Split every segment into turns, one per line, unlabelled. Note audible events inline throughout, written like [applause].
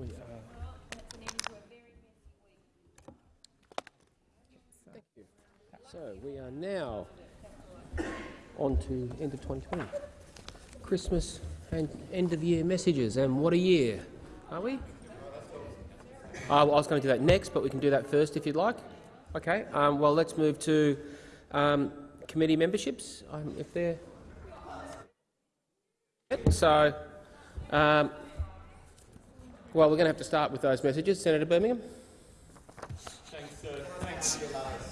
We. Thank you. So we are now on to end of 2020. Christmas and end of year messages, and what a year, are we? Uh, I was going to do that next, but we can do that first if you'd like. Okay. Um, well, let's move to um, committee memberships, um, if they're. So, um, well, we're going to have to start with those messages. Senator Birmingham.
Thanks, uh, thanks.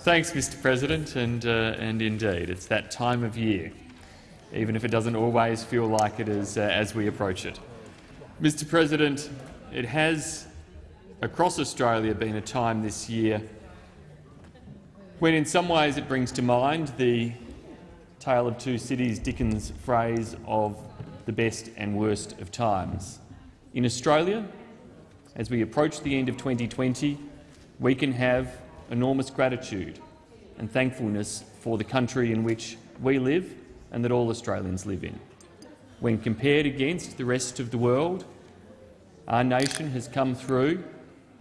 thanks Mr President, and, uh, and indeed, it's that time of year, even if it doesn't always feel like it is uh, as we approach it. Mr President, it has across Australia been a time this year when in some ways it brings to mind the Tale of Two Cities Dickens phrase of the best and worst of times. In Australia, as we approach the end of 2020, we can have enormous gratitude and thankfulness for the country in which we live and that all Australians live in. When compared against the rest of the world, our nation has come through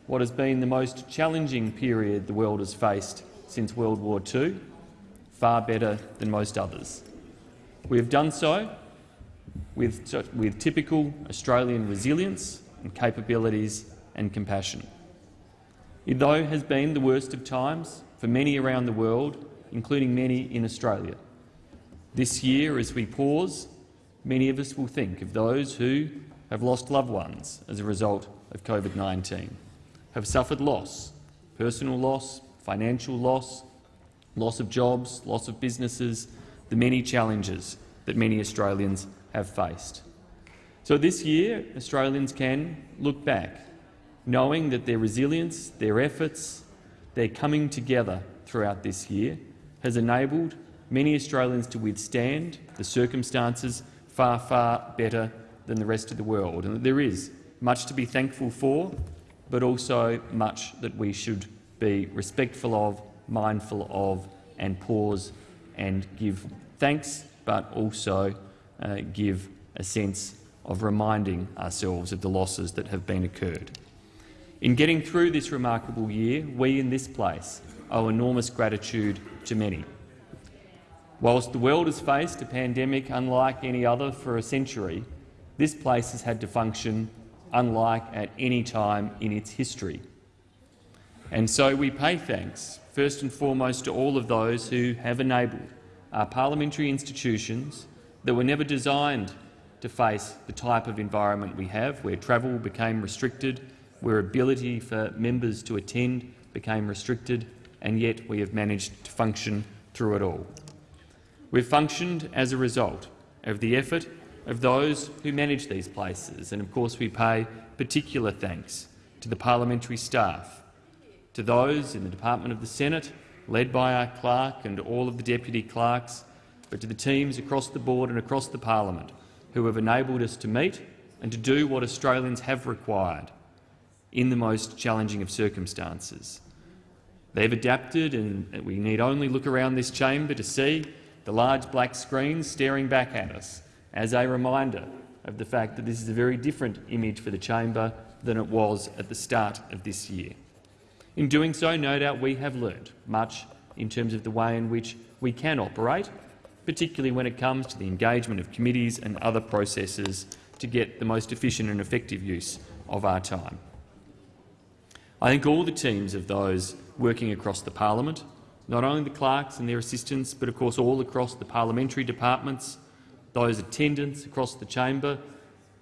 what has been the most challenging period the world has faced since World War II, far better than most others. We have done so with, with typical Australian resilience and capabilities and compassion. It, though, has been the worst of times for many around the world, including many in Australia. This year, as we pause, many of us will think of those who have lost loved ones as a result of COVID-19, have suffered loss, personal loss, financial loss, loss of jobs, loss of businesses, the many challenges that many Australians have faced. So this year, Australians can look back, knowing that their resilience, their efforts, their coming together throughout this year has enabled many Australians to withstand the circumstances far, far better than the rest of the world. And there is much to be thankful for, but also much that we should be respectful of, mindful of, and pause and give thanks, but also uh, give a sense of reminding ourselves of the losses that have been occurred. In getting through this remarkable year, we in this place owe enormous gratitude to many. Whilst the world has faced a pandemic unlike any other for a century, this place has had to function unlike at any time in its history. And so we pay thanks, first and foremost, to all of those who have enabled our parliamentary institutions that were never designed to face the type of environment we have, where travel became restricted, where ability for members to attend became restricted, and yet we have managed to function through it all. We've functioned as a result of the effort of those who manage these places, and of course we pay particular thanks to the parliamentary staff, to those in the Department of the Senate, led by our clerk and all of the deputy clerks, but to the teams across the board and across the parliament who have enabled us to meet and to do what Australians have required in the most challenging of circumstances. They've adapted, and we need only look around this chamber to see the large black screens staring back at us as a reminder of the fact that this is a very different image for the chamber than it was at the start of this year. In doing so, no doubt we have learned much in terms of the way in which we can operate, particularly when it comes to the engagement of committees and other processes to get the most efficient and effective use of our time. I think all the teams of those working across the parliament, not only the clerks and their assistants, but of course all across the parliamentary departments, those attendants across the chamber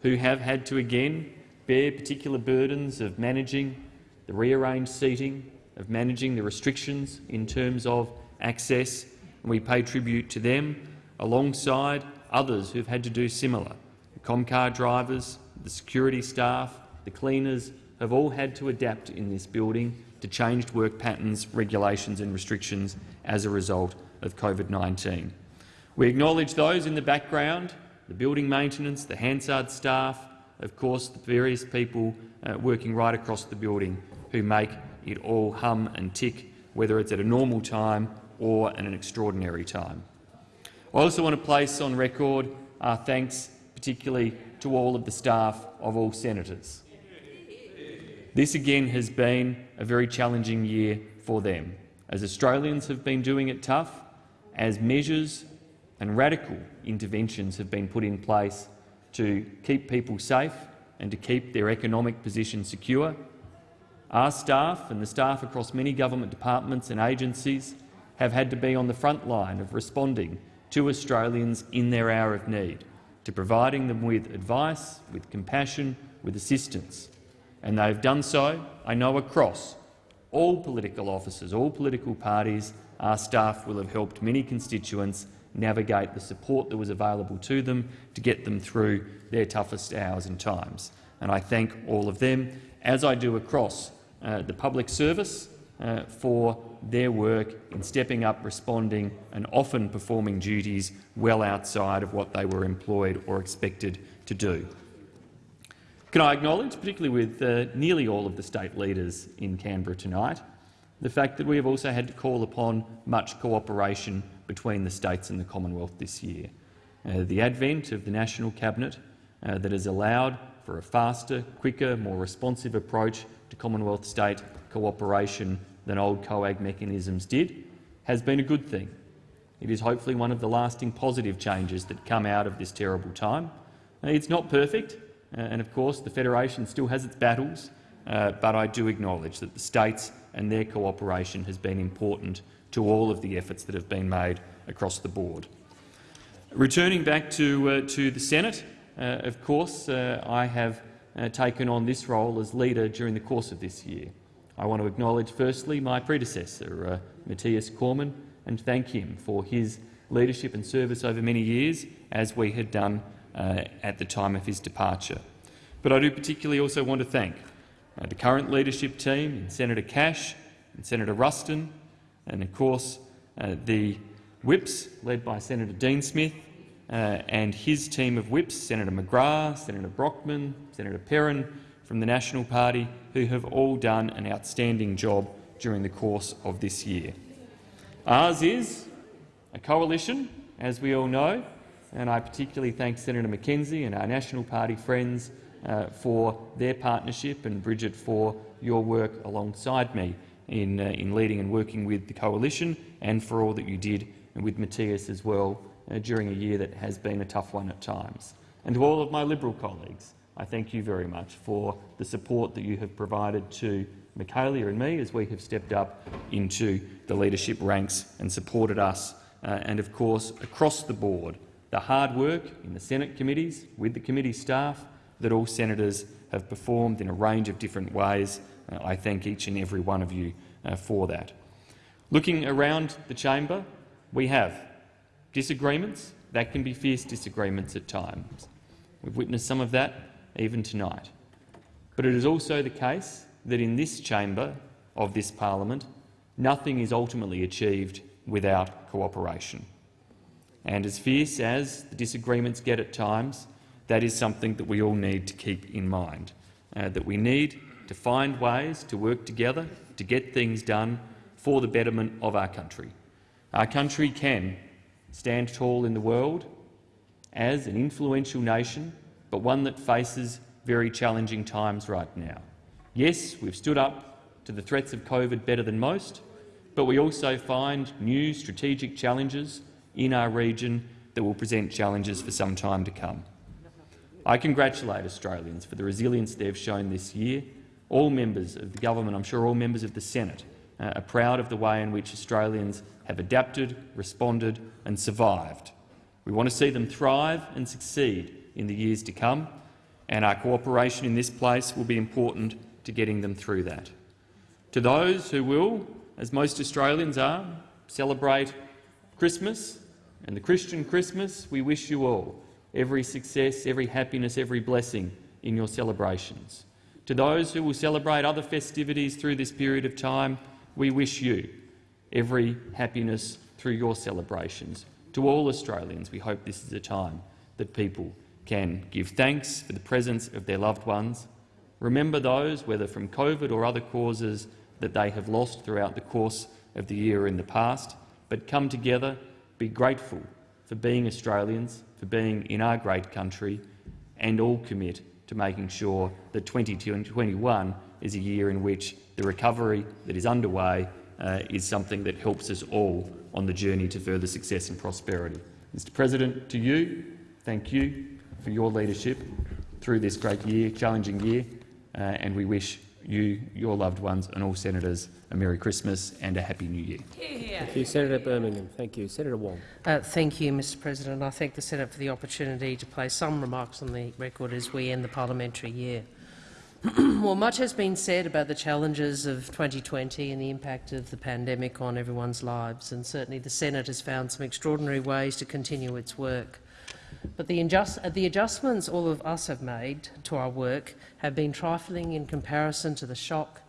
who have had to again bear particular burdens of managing the rearranged seating, of managing the restrictions in terms of access, and we pay tribute to them alongside others who have had to do similar. The Comcar drivers, the security staff, the cleaners have all had to adapt in this building to changed work patterns, regulations and restrictions as a result of COVID-19. We acknowledge those in the background, the building maintenance, the Hansard staff, of course the various people uh, working right across the building who make it all hum and tick, whether it's at a normal time or at an extraordinary time. I also want to place on record our thanks particularly to all of the staff of all senators. This again has been a very challenging year for them, as Australians have been doing it tough, as measures and radical interventions have been put in place to keep people safe and to keep their economic position secure. Our staff and the staff across many government departments and agencies have had to be on the front line of responding to Australians in their hour of need, to providing them with advice, with compassion, with assistance. And they've done so, I know, across all political offices, all political parties. Our staff will have helped many constituents navigate the support that was available to them to get them through their toughest hours and times. And I thank all of them, as I do across uh, the public service, uh, for their work in stepping up, responding and often performing duties well outside of what they were employed or expected to do. Can I acknowledge, particularly with uh, nearly all of the state leaders in Canberra tonight, the fact that we have also had to call upon much cooperation between the states and the Commonwealth this year. Uh, the advent of the National Cabinet uh, that has allowed for a faster, quicker, more responsive approach to Commonwealth-state cooperation than old COAG mechanisms did has been a good thing. It is hopefully one of the lasting positive changes that come out of this terrible time. Uh, it's not perfect, uh, and of course the Federation still has its battles, uh, but I do acknowledge that the states and their cooperation has been important to all of the efforts that have been made across the board. Returning back to, uh, to the Senate, uh, of course, uh, I have taken on this role as leader during the course of this year. I want to acknowledge firstly my predecessor, uh, Matthias Cormann, and thank him for his leadership and service over many years, as we had done uh, at the time of his departure. But I do particularly also want to thank the current leadership team, Senator Cash and Senator Ruston, and of course uh, the whips led by Senator Dean Smith uh, and his team of whips, Senator McGrath, Senator Brockman, Senator Perin from the National Party, who have all done an outstanding job during the course of this year. Ours is a coalition, as we all know, and I particularly thank Senator McKenzie and our National Party friends uh, for their partnership and Bridget for your work alongside me in, uh, in leading and working with the coalition and for all that you did and with Matthias as well uh, during a year that has been a tough one at times. And to all of my Liberal colleagues, I thank you very much for the support that you have provided to Michaelia and me as we have stepped up into the leadership ranks and supported us, uh, and of course across the board, the hard work in the Senate committees with the committee staff that all senators have performed in a range of different ways uh, I thank each and every one of you uh, for that. Looking around the chamber, we have disagreements. That can be fierce disagreements at times. We've witnessed some of that even tonight. But it is also the case that in this chamber of this parliament, nothing is ultimately achieved without cooperation. And as fierce as the disagreements get at times, that is something that we all need to keep in mind, uh, that we need to find ways to work together to get things done for the betterment of our country. Our country can stand tall in the world as an influential nation, but one that faces very challenging times right now. Yes, we've stood up to the threats of COVID better than most, but we also find new strategic challenges in our region that will present challenges for some time to come. I congratulate Australians for the resilience they've shown this year all members of the government, I'm sure all members of the Senate, uh, are proud of the way in which Australians have adapted, responded and survived. We want to see them thrive and succeed in the years to come, and our cooperation in this place will be important to getting them through that. To those who will, as most Australians are, celebrate Christmas and the Christian Christmas, we wish you all every success, every happiness, every blessing in your celebrations. To those who will celebrate other festivities through this period of time, we wish you every happiness through your celebrations. To all Australians, we hope this is a time that people can give thanks for the presence of their loved ones, remember those, whether from COVID or other causes, that they have lost throughout the course of the year in the past, but come together, be grateful for being Australians, for being in our great country, and all commit to making sure that 2021 is a year in which the recovery that is underway uh, is something that helps us all on the journey to further success and prosperity. Mr President, to you, thank you for your leadership through this great year, challenging year, uh, and we wish you, your loved ones and all senators a Merry Christmas and a Happy New Year.
Thank you, Senator Birmingham. Thank you. Senator Wong.
Uh, thank you, Mr President. I thank the Senate for the opportunity to place some remarks on the record as we end the parliamentary year. [clears throat] well, much has been said about the challenges of 2020 and the impact of the pandemic on everyone's lives, and certainly the Senate has found some extraordinary ways to continue its work. But the, the, adjustments all of us have made to our work have been trifling in comparison to the shock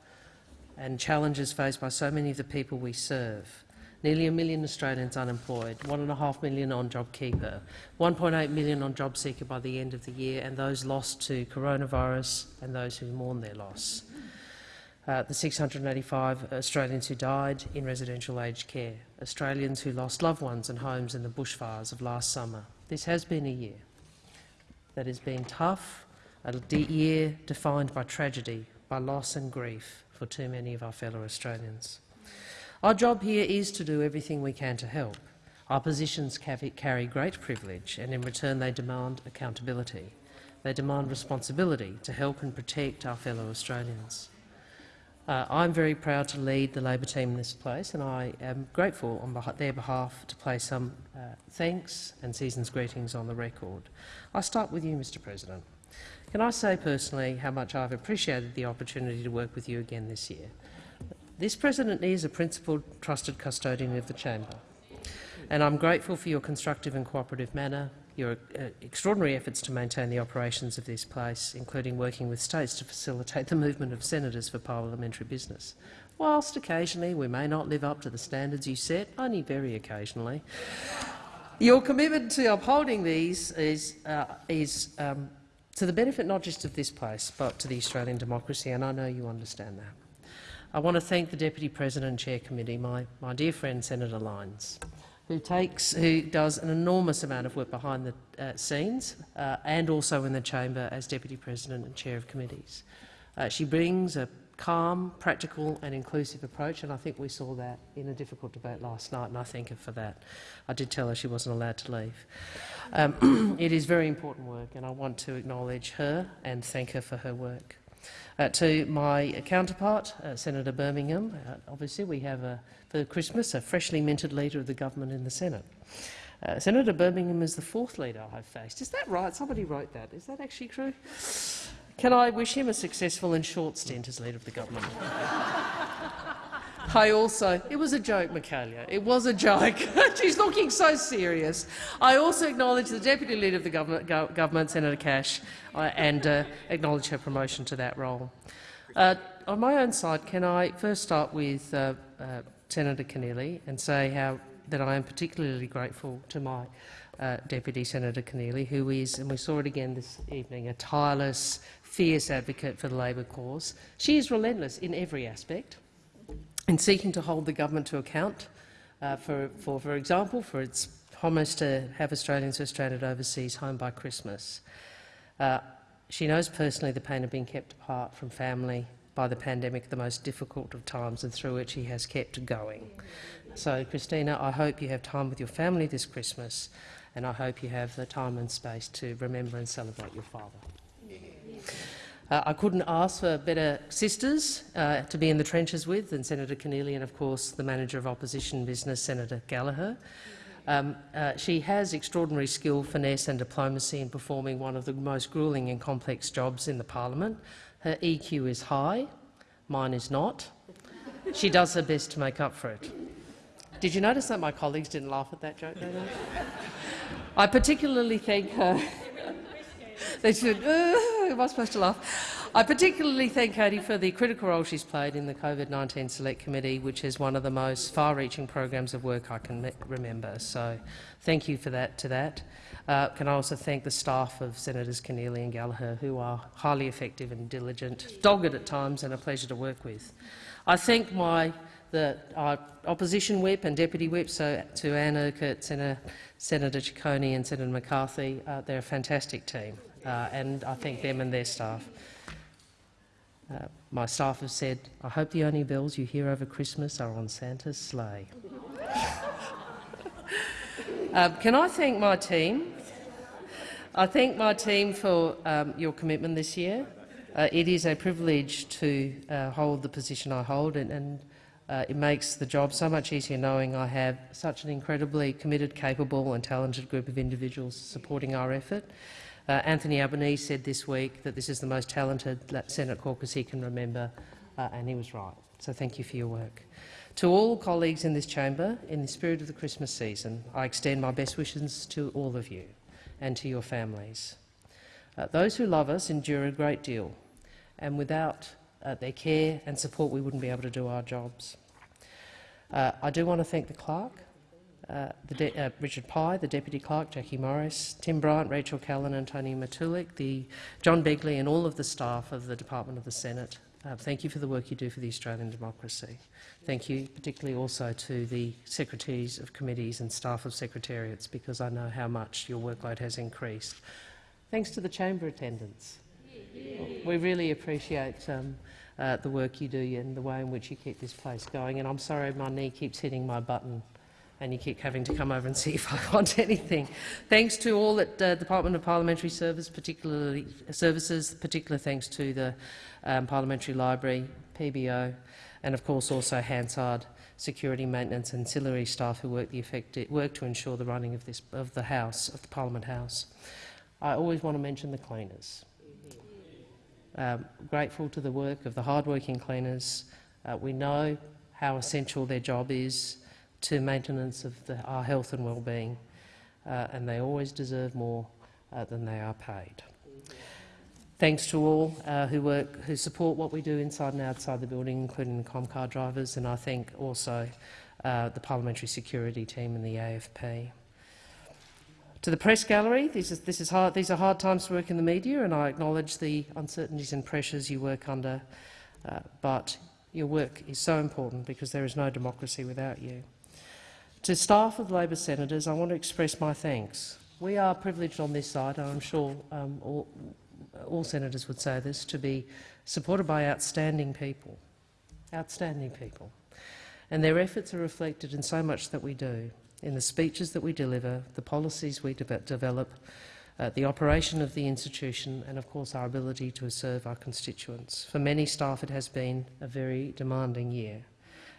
and challenges faced by so many of the people we serve. Nearly a million Australians unemployed, one and a half million on JobKeeper, 1.8 million on JobSeeker by the end of the year, and those lost to coronavirus and those who mourn their loss. Uh, the 685 Australians who died in residential aged care, Australians who lost loved ones and homes in the bushfires of last summer. This has been a year that has been tough, a year defined by tragedy, by loss and grief for too many of our fellow Australians. Our job here is to do everything we can to help. Our positions carry great privilege, and in return they demand accountability. They demand responsibility to help and protect our fellow Australians. Uh, I'm very proud to lead the Labor team in this place, and I am grateful on their behalf to place some uh, thanks and season's greetings on the record. I start with you, Mr President. Can I say personally how much I've appreciated the opportunity to work with you again this year? This President is a principled, trusted custodian of the chamber, and I'm grateful for your constructive and cooperative manner, your uh, extraordinary efforts to maintain the operations of this place, including working with states to facilitate [laughs] the movement of senators for parliamentary business. Whilst occasionally we may not live up to the standards you set, only very occasionally, your commitment to upholding these is, uh, is um, to the benefit not just of this place, but to the Australian democracy, and I know you understand that. I want to thank the Deputy President and Chair Committee, my, my dear friend Senator Lines, who, takes, who does an enormous amount of work behind the uh, scenes uh, and also in the chamber as Deputy President and Chair of committees. Uh, she brings a calm, practical and inclusive approach, and I think we saw that in a difficult debate last night, and I thank her for that. I did tell her she wasn't allowed to leave. Um, [clears throat] it is very important work, and I want to acknowledge her and thank her for her work. Uh, to my counterpart, uh, Senator Birmingham, uh, obviously we have a, Christmas a freshly minted leader of the government in the Senate. Uh, Senator Birmingham is the fourth leader I've faced. Is that right? Somebody wrote that. Is that actually true? Can I wish him a successful and short stint as leader of the government? I also, it was a joke, Michaelia. It was a joke. [laughs] She's looking so serious. I also acknowledge the Deputy Leader of the Government, Go government Senator Cash, uh, and uh, acknowledge her promotion to that role. Uh, on my own side, can I first start with uh, uh, Senator Keneally and say how that I am particularly grateful to my uh, Deputy Senator Keneally, who is, and we saw it again this evening, a tireless, fierce advocate for the Labor cause. She is relentless in every aspect in seeking to hold the government to account uh, for, for, for example, for its promise to have Australians who are stranded overseas home by Christmas. Uh, she knows personally the pain of being kept apart from family by the pandemic, the most difficult of times, and through which he has kept going. So, Christina, I hope you have time with your family this Christmas, and I hope you have the time and space to remember and celebrate your father. Uh, I couldn't ask for better sisters uh, to be in the trenches with than Senator Keneally and, of course, the Manager of Opposition Business, Senator Gallagher. Um, uh, she has extraordinary skill, finesse and diplomacy in performing one of the most gruelling and complex jobs in the parliament. Her EQ is high, mine is not. She does her best to make up for it. Did you notice that my colleagues didn't laugh at that joke? I particularly thank her [laughs] they said, uh, am I supposed to laugh? I particularly thank Katie for the critical role she's played in the COVID-19 Select Committee, which is one of the most far-reaching programs of work I can remember. So thank you for that. To that. Uh, can I also thank the staff of Senators Keneally and Gallagher, who are highly effective and diligent, dogged at times, and a pleasure to work with. I thank my the uh, opposition whip and deputy whip, so to Anne Urquhart, Senator, Senator Ciccone and Senator McCarthy. Uh, they're a fantastic team. uh, and I thank them and their staff. Uh, my staff have said, I hope the only bells you hear over Christmas are on Santa's sleigh. uh, [laughs] can I thank my team? I thank my team for um, your commitment this year. Uh, it is a privilege to uh, hold the position I hold, and, and uh, it makes the job so much easier knowing I have such an incredibly committed, capable and talented group of individuals supporting our effort. Uh, Anthony Albanese said this week that this is the most talented Senate caucus he can remember, uh, and he was right. So thank you for your work. To all colleagues in this chamber, in the spirit of the Christmas season, I extend my best wishes to all of you and to your families. Uh, those who love us endure a great deal, and without uh, their care and support we wouldn't be able to do our jobs. Uh, I do want to thank the clerk, uh, uh, Richard Pye, the Deputy Clerk, Jackie Morris, Tim Bryant, Rachel Callan and Tony Matulik, the John Begley and all of the staff of the Department of the Senate. Uh, thank you for the work you do for the Australian democracy. Thank you particularly also to the secretaries of committees and staff of secretariats because I know how much your workload has increased. Thanks to the chamber attendants. We really appreciate um, uh, the work you do and the way in which you keep this place going. And I'm sorry my knee keeps hitting my button and you keep having to come over and see if I [laughs] want anything. Thanks to all at uh, Department of Parliamentary Service, particularly Services, particular thanks to the um, Parliamentary Library, PBO, and of course also Hansard security maintenance and ancillary staff who work, the effective, work to ensure the running of, this, of the House, of the Parliament House. I always want to mention the cleaners. Um, grateful to the work of the hard-working cleaners. Uh, we know how essential their job is to maintenance of the, our health and well-being, uh, and they always deserve more uh, than they are paid. Thanks to all uh, who work, who support what we do inside and outside the building, including the Comcar drivers, and I thank also uh, the parliamentary security team and the AFP. To the press gallery, this is, this is hard, these are hard times to work in the media, and I acknowledge the uncertainties and pressures you work under, uh, but your work is so important because there is no democracy without you. To staff of Labor senators, I want to express my thanks. We are privileged on this side, and I'm sure um, all, all senators would say this, to be supported by outstanding people, outstanding people. And their efforts are reflected in so much that we do in the speeches that we deliver, the policies we de develop, uh, the operation of the institution and, of course, our ability to serve our constituents. For many staff, it has been a very demanding year.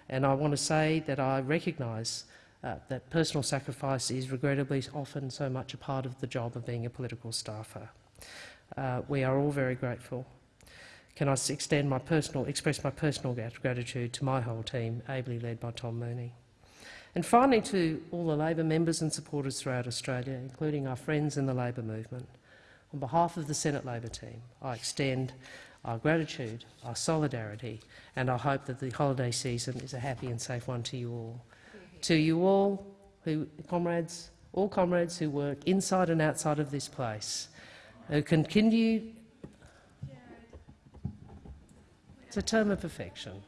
And I want to say that I recognise uh, that personal sacrifice is regrettably often so much a part of the job of being a political staffer. Uh, we are all very grateful. Can I extend my personal, express my personal gratitude to my whole team, ably led by Tom Mooney. And finally, to all the Labor members and supporters throughout Australia, including our friends in the Labor movement, on behalf of the Senate Labor team, I extend our gratitude, our solidarity, and I hope that the holiday season is a happy and safe one to you all. To you all, who, comrades, all comrades who work inside and outside of this place, who continue. It's a term of perfection.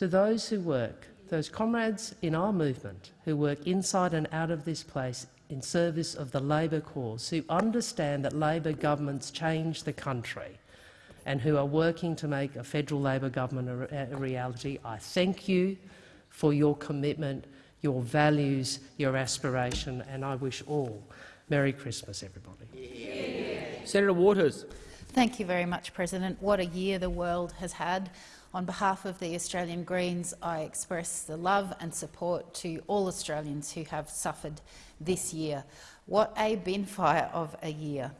to those who work, those comrades in our movement who work inside and out of this place in service of the Labor cause, who understand that Labor governments change the country and who are working to make a federal Labor government a, a reality, I thank you for your commitment, your values, your aspiration, and I wish all Merry Christmas, everybody.
Yeah. Senator Waters.
Thank you very much, President. What a year the world has had. On behalf of the Australian Greens, I express the love and support to all Australians who have suffered this year. What a binfire of a year.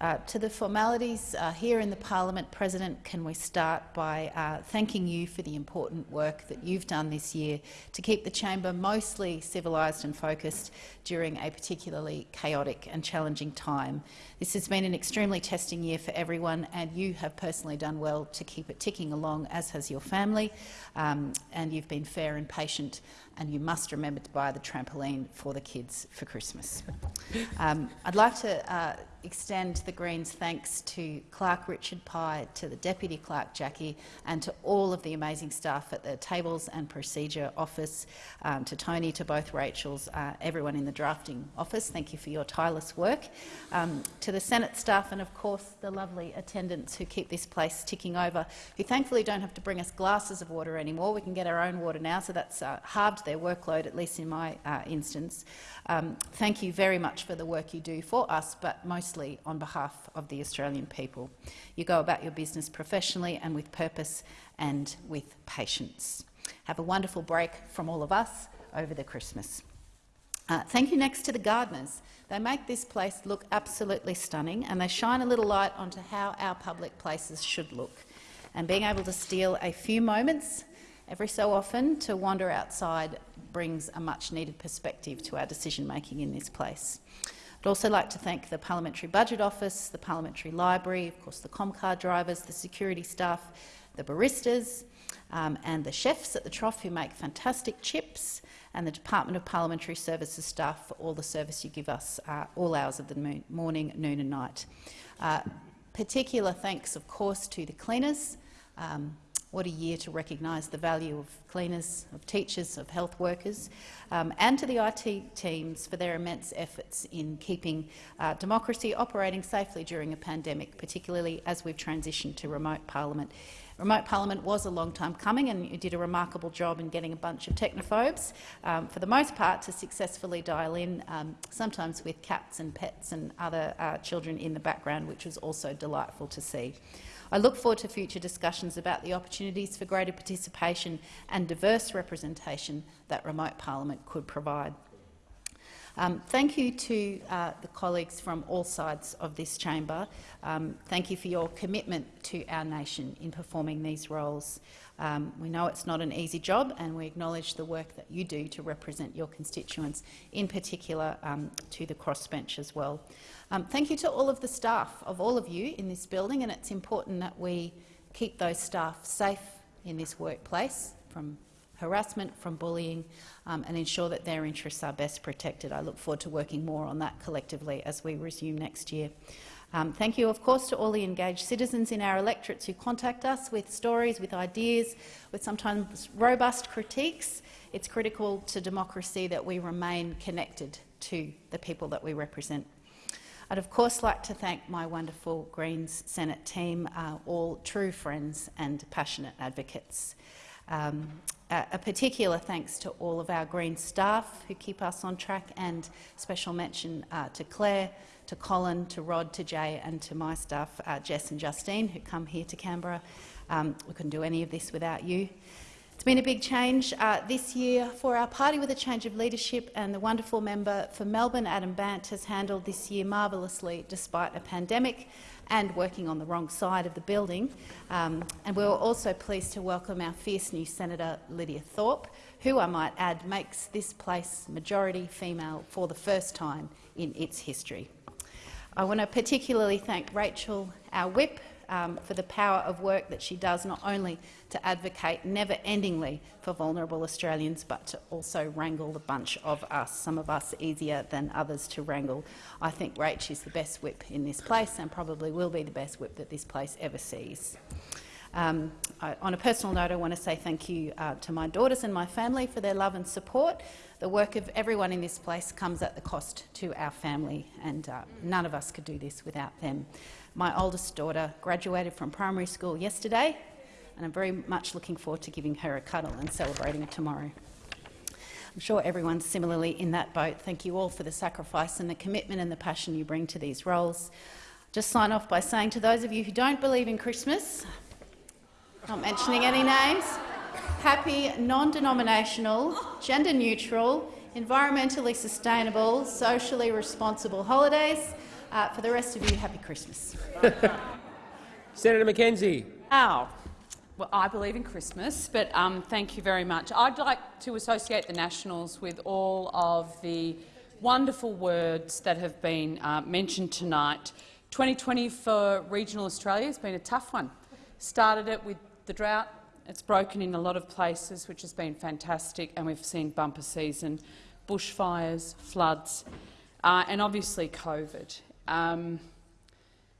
Uh, to the formalities uh, here in the parliament, President, can we start by uh, thanking you for the important work that you've done this year to keep the chamber mostly civilised and focused during a particularly chaotic and challenging time. This has been an extremely testing year for everyone, and you have personally done well to keep it ticking along, as has your family, um, and you've been fair and patient and you must remember to buy the trampoline for the kids for Christmas. Um, I'd like to uh, extend the Greens' thanks to Clerk Richard Pye, to the Deputy Clerk Jackie, and to all of the amazing staff at the Tables and Procedure Office, um, to Tony, to both Rachel's, uh, everyone in the drafting office. Thank you for your tireless work. Um, to the Senate staff and, of course, the lovely attendants who keep this place ticking over, who thankfully don't have to bring us glasses of water anymore. We can get our own water now, so that's uh, halved their workload, at least in my uh, instance. Um, thank you very much for the work you do for us, but on behalf of the Australian people. You go about your business professionally and with purpose and with patience. Have a wonderful break from all of us over the Christmas. Uh, thank you next to the gardeners. They make this place look absolutely stunning and they shine a little light onto how our public places should look. And being able to steal a few moments every so often to wander outside brings a much-needed perspective to our decision-making in this place. I'd also like to thank the Parliamentary Budget Office, the Parliamentary Library, of course the Comcar drivers, the security staff, the baristas um, and the chefs at the Trough who make fantastic chips, and the Department of Parliamentary Services staff for all the service you give us uh, all hours of the morning, noon and night. Uh, particular thanks, of course, to the cleaners, um, what a year to recognise the value of cleaners, of teachers, of health workers, um, and to the IT teams for their immense efforts in keeping uh, democracy operating safely during a pandemic, particularly as we've transitioned to remote parliament. Remote Parliament was a long time coming and you did a remarkable job in getting a bunch of technophobes, um, for the most part, to successfully dial in, um, sometimes with cats and pets and other uh, children in the background, which was also delightful to see. I look forward to future discussions about the opportunities for greater participation and diverse representation that remote parliament could provide. Um, thank you to uh, the colleagues from all sides of this chamber. Um, thank you for your commitment to our nation in performing these roles. Um, we know it's not an easy job and we acknowledge the work that you do to represent your constituents, in particular um, to the crossbench as well. Um, thank you to all of the staff of all of you in this building, and it's important that we keep those staff safe in this workplace from harassment, from bullying, um, and ensure that their interests are best protected. I look forward to working more on that collectively as we resume next year. Um, thank you, of course, to all the engaged citizens in our electorates who contact us with stories, with ideas, with sometimes robust critiques. It's critical to democracy that we remain connected to the people that we represent. I'd of course like to thank my wonderful Greens Senate team, uh, all true friends and passionate advocates. Um, a particular thanks to all of our Green staff who keep us on track and special mention uh, to Claire, to Colin, to Rod, to Jay and to my staff, uh, Jess and Justine, who come here to Canberra. Um, we couldn't do any of this without you. It's been a big change uh, this year for our party with a change of leadership, and the wonderful member for Melbourne, Adam Bandt, has handled this year marvellously despite a pandemic and working on the wrong side of the building. Um, and we were also pleased to welcome our fierce new Senator Lydia Thorpe, who, I might add, makes this place majority female for the first time in its history. I want to particularly thank Rachel, our whip, um, for the power of work that she does, not only to advocate never-endingly for vulnerable Australians, but to also wrangle the bunch of us, some of us easier than others to wrangle. I think Rach is the best whip in this place and probably will be the best whip that this place ever sees. Um, I, on a personal note, I want to say thank you uh, to my daughters and my family for their love and support. The work of everyone in this place comes at the cost to our family, and uh, none of us could do this without them. My oldest daughter graduated from primary school yesterday, and I'm very much looking forward to giving her a cuddle and celebrating it tomorrow. I'm sure everyone's similarly in that boat. Thank you all for the sacrifice and the commitment and the passion you bring to these roles. Just sign off by saying to those of you who don't believe in Christmas, not mentioning any names, happy, non-denominational, gender-neutral, environmentally sustainable, socially responsible holidays uh, for the rest of you, happy Christmas. [laughs]
Senator McKenzie.
Ow. Well, I believe in Christmas, but um, thank you very much. I'd like to associate the Nationals with all of the wonderful words that have been uh, mentioned tonight. 2020 for regional Australia has been a tough one. Started it with the drought It's broken in a lot of places, which has been fantastic, and we've seen bumper season, bushfires, floods, uh, and obviously COVID, um,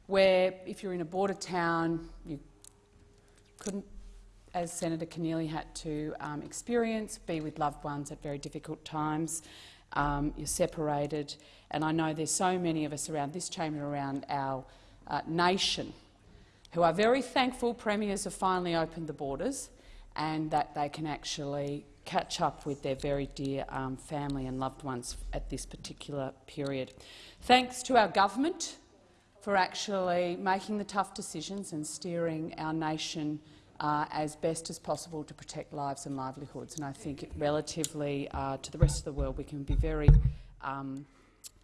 where if you're in a border town, you couldn't, as Senator Keneally had to um, experience, be with loved ones at very difficult times. Um, you're separated, and I know there's so many of us around this chamber, around our uh, nation, who are very thankful premiers have finally opened the borders and that they can actually catch up with their very dear um, family and loved ones at this particular period. Thanks to our government for actually making the tough decisions and steering our nation uh, as best as possible to protect lives and livelihoods. And I think relatively uh, to the rest of the world we can be very um,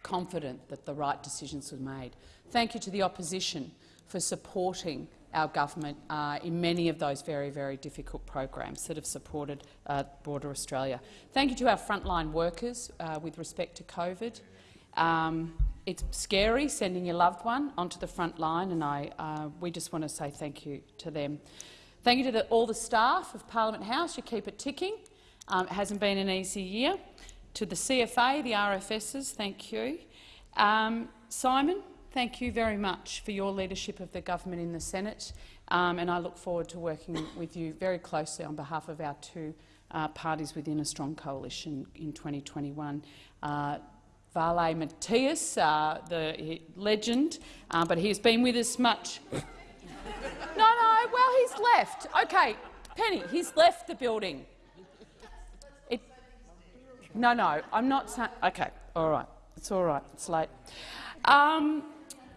confident that the right decisions were made. Thank you to the opposition for supporting our government uh, in many of those very, very difficult programs that have supported uh, Border Australia. Thank you to our frontline workers uh, with respect to COVID. Um, it's scary sending your loved one onto the front line, and I, uh, we just want to say thank you to them. Thank you to the, all the staff of Parliament House. You keep it ticking. Um, it hasn't been an easy year. To the CFA, the RFSs, thank you. Um, Simon, thank you very much for your leadership of the government in the Senate, um, and I look forward to working with you very closely on behalf of our two uh, parties within a strong coalition in 2021. Uh, Vale Matthias, uh, the legend, uh, but he's been with us much. [laughs] no, no, well, he's left. OK, Penny, he's left the building. It, no, no, I'm not saying. OK, all right. It's all right. It's late. Um,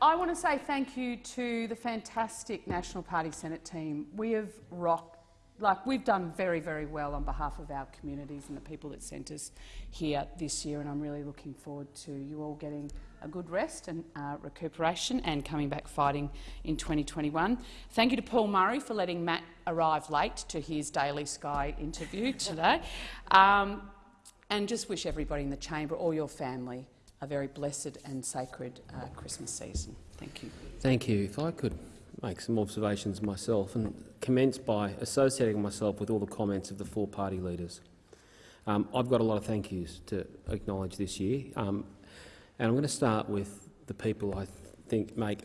I want to say thank you to the fantastic National Party Senate team. We have rocked, like we've done very, very well on behalf of our communities and the people that sent us here this year, and I'm really looking forward to you all getting a good rest and uh, recuperation and coming back fighting in 2021. Thank you to Paul Murray for letting Matt arrive late to his Daily Sky interview today, [laughs] um, and just wish everybody in the chamber, all your family, a very blessed and sacred uh, Christmas season. Thank you.
Thank you. If I could make some observations myself and commence by associating myself with all the comments of the four party leaders. Um, I've got a lot of thank yous to acknowledge this year, um, and I'm going to start with the people I think make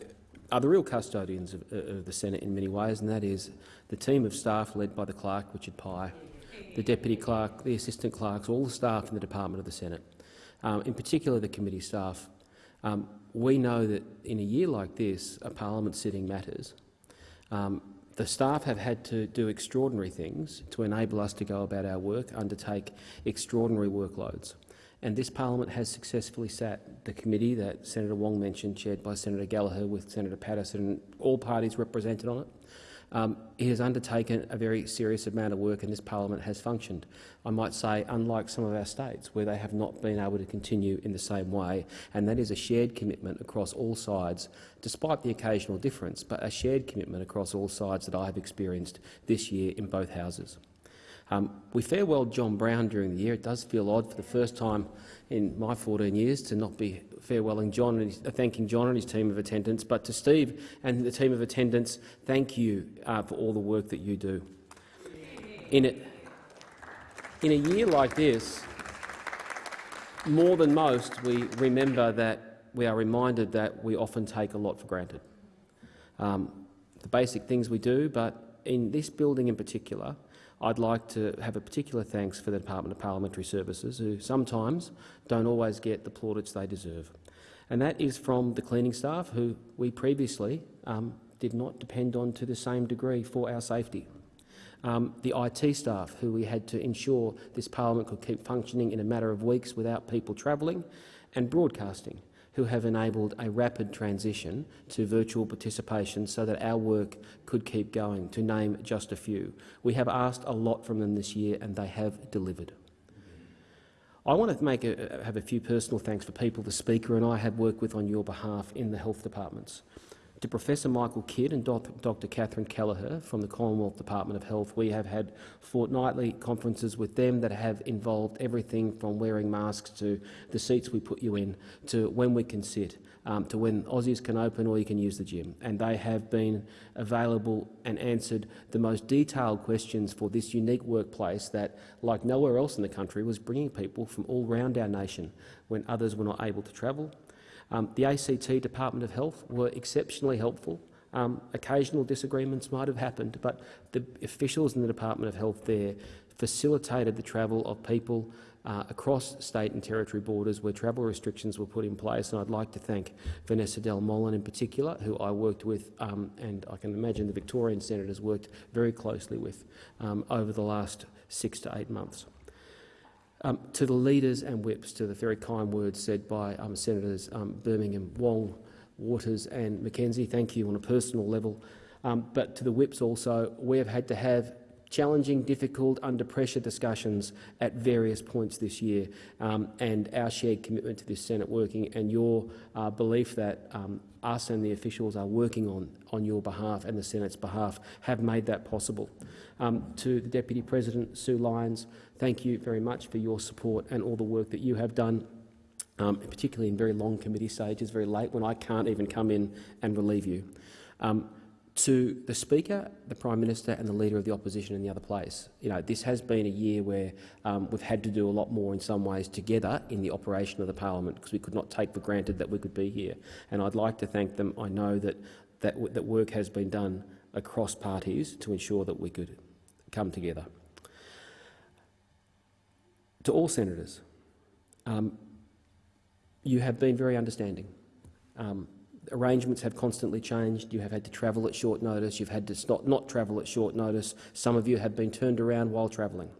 are the real custodians of, of, the Senate in many ways, and that is the team of staff led by the clerk, Richard Pye, the deputy clerk, the assistant clerks, all the staff in the Department of the Senate um, in particular the committee staff. Um, we know that in a year like this, a parliament sitting matters. Um, the staff have had to do extraordinary things to enable us to go about our work, undertake extraordinary workloads. And this parliament has successfully sat the committee that Senator Wong mentioned, chaired by Senator Gallagher with Senator Paterson, and all parties represented on it. Um, he has undertaken a very serious amount of work and this parliament has functioned. I might say, unlike some of our states, where they have not been able to continue in the same way, and that is a shared commitment across all sides, despite the occasional difference, but a shared commitment across all sides that I have experienced this year in both houses. Um, we farewelled John Brown during the year. It does feel odd for the first time in my 14 years to not be farewelling John and uh, thanking John and his team of attendants, but to Steve and the team of attendants, thank you uh, for all the work that you do. In, it, in a year like this, more than most, we remember that we are reminded that we often take a lot for granted. Um, the basic things we do, but in this building in particular, I'd like to have a particular thanks for the Department of Parliamentary Services, who sometimes don't always get the plaudits they deserve. And that is from the cleaning staff, who we previously um, did not depend on to the same degree for our safety. Um, the IT staff, who we had to ensure this parliament could keep functioning in a matter of weeks without people travelling, and broadcasting, who have enabled a rapid transition to virtual participation so that our work could keep going, to name just a few. We have asked a lot from them this year and they have delivered. I want to make a, have a few personal thanks for people the Speaker and I have worked with on your behalf in the health departments. To Professor Michael Kidd and Dr Catherine Kelleher from the Commonwealth Department of Health, we have had fortnightly conferences with them that have involved everything from wearing masks to the seats we put you in, to when we can sit, um, to when Aussies can open or you can use the gym. And they have been available and answered the most detailed questions for this unique workplace that, like nowhere else in the country, was bringing people from all around our nation when others were not able to travel. Um, the ACT Department of Health were exceptionally helpful. Um, occasional disagreements might have happened, but the officials in the Department of Health there facilitated the travel of people uh, across state and territory borders where travel restrictions were put in place. And I'd like to thank Vanessa Del Molin in particular, who I worked with, um, and I can imagine the Victorian senators worked very closely with um, over the last six to eight months. Um, to the leaders and whips, to the very kind words said by um, Senators um, Birmingham, Wong, Waters and McKenzie, thank you on a personal level. Um, but to the whips also, we have had to have challenging, difficult, under pressure discussions at various points this year, um, and our shared commitment to this Senate working and your uh, belief that um, us and the officials are working on, on your behalf and the Senate's behalf have made that possible. Um, to the Deputy President, Sue Lines, thank you very much for your support and all the work that you have done um, particularly in very long committee stages, very late, when I can't even come in and relieve you. To the Speaker, the Prime Minister and the Leader of the Opposition in the other place. You know, this has been a year where um, we've had to do a lot more in some ways together in the operation of the parliament because we could not take for granted that we could be here. And I'd like to thank them. I know that, that, that work has been done across parties to ensure that we could come together. To all senators, um, you have been very understanding. Um, arrangements have constantly changed. You have had to travel at short notice. You've had to not, not travel at short notice. Some of you have been turned around while travelling.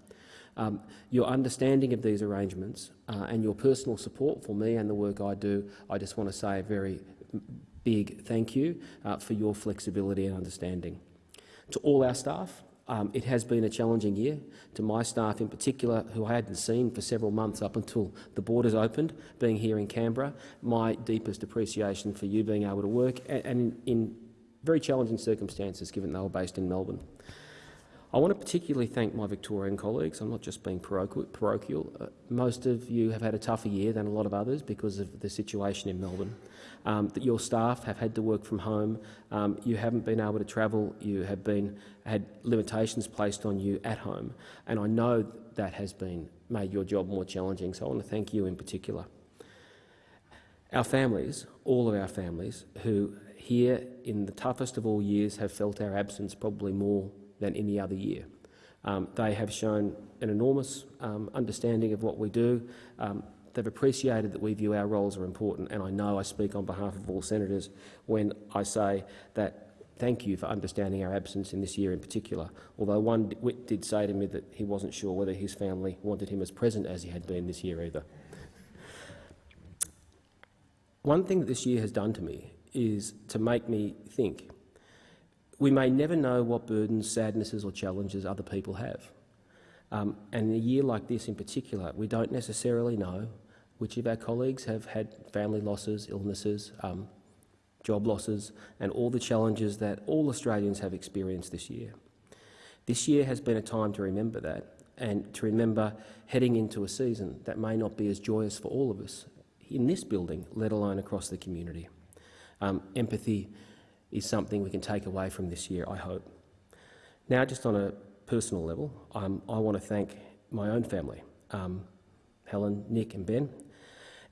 Um, your understanding of these arrangements uh, and your personal support for me and the work I do, I just want to say a very big thank you uh, for your flexibility and understanding. To all our staff, um, it has been a challenging year. To my staff in particular, who I hadn't seen for several months up until the borders opened, being here in Canberra, my deepest appreciation for you being able to work and, and in, very challenging circumstances, given they were based in Melbourne. I want to particularly thank my Victorian colleagues. I'm not just being parochial. Uh, most of you have had a tougher year than a lot of others because of the situation in Melbourne. Um, that your staff have had to work from home. Um, you haven't been able to travel. You have been had limitations placed on you at home, and I know that has been made your job more challenging. So I want to thank you in particular. Our families, all of our families, who here in the toughest of all years have felt our absence probably more than any other year. Um, they have shown an enormous um, understanding of what we do. Um, they've appreciated that we view our roles are important, and I know I speak on behalf of all senators when I say that thank you for understanding our absence in this year in particular, although one wit did say to me that he wasn't sure whether his family wanted him as present as he had been this year either. One thing that this year has done to me is to make me think we may never know what burdens, sadnesses or challenges other people have. Um, and in a year like this in particular, we don't necessarily know which of our colleagues have had family losses, illnesses, um, job losses and all the challenges that all Australians have experienced this year. This year has been a time to remember that and to remember heading into a season that may not be as joyous for all of us in this building, let alone across the community. Um, empathy is something we can take away from this year, I hope. Now, just on a personal level, um, I want to thank my own family, um, Helen, Nick and Ben,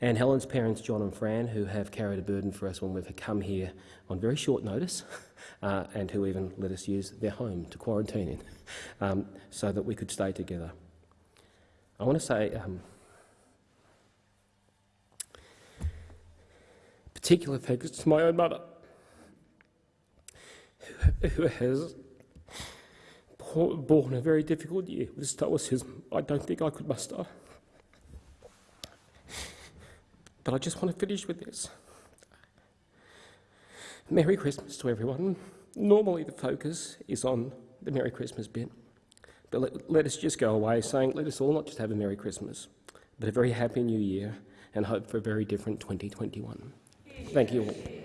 and Helen's parents, John and Fran, who have carried a burden for us when we've come here on very short notice [laughs] uh, and who even let us use their home to quarantine in [laughs] um, so that we could stay together. I want to say um, particular thanks to my own mother who has borne a very difficult year with stoicism I don't think I could muster. But I just want to finish with this. Merry Christmas to everyone. Normally the focus is on the Merry Christmas bit, but let, let us just go away saying let us all not just have a Merry Christmas, but a very happy New Year and hope for a very different 2021. Thank you all.